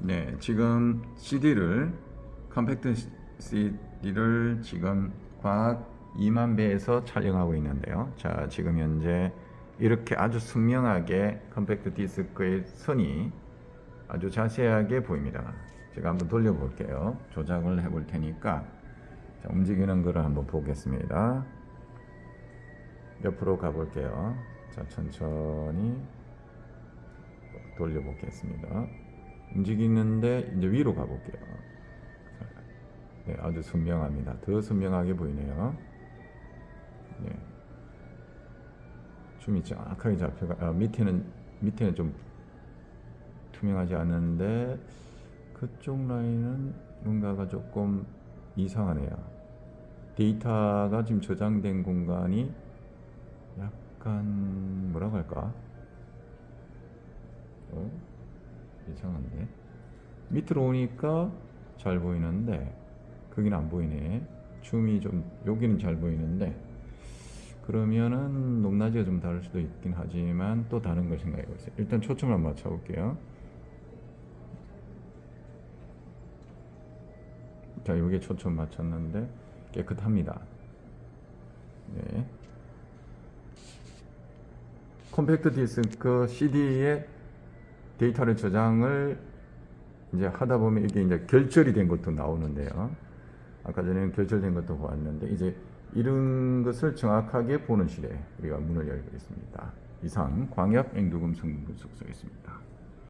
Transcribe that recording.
네, 지금 CD를 컴팩트 CD를 지금 광학 2만 배에서 촬영하고 있는데요. 자, 지금 현재 이렇게 아주 선명하게 컴팩트 디스크의 선이 아주 자세하게 보입니다. 제가 한번 돌려볼게요. 조작을 해볼 테니까 자, 움직이는 거를 한번 보겠습니다. 옆으로 가볼게요. 자, 천천히 돌려보겠습니다. 움직이는데 이제 위로 가볼게요. 네, 아주 선명합니다. 더 선명하게 보이네요. 네. 줌이 정확하게 잡혀가 아, 밑에는 밑에는 좀 투명하지 않은데 그쪽 라인은 뭔가가 조금 이상하네요. 데이터가 지금 저장된 공간이 약간 뭐라고 할까? 이상한데. 밑으로 오니까 잘 보이는데 거기는 안 보이네. 줌이 좀 여기는 잘 보이는데. 그러면은 높낮이가 좀 다를 수도 있긴 하지만 또 다른 걸 생각해 보세요. 일단 초점을 한번 맞춰 볼게요. 자 여기에 초점 맞췄는데 깨끗합니다. 네. 컴팩트 디스크 CD에 데이터를 저장을 이제 하다 보면 이게 이제 결절이 된 것도 나오는데요. 아까 전에는 결절된 것도 보았는데 이제 이런 것을 정확하게 보는 시대 우리가 문을 열고 있습니다. 이상 광역 앵두금 성분 분석소였습니다.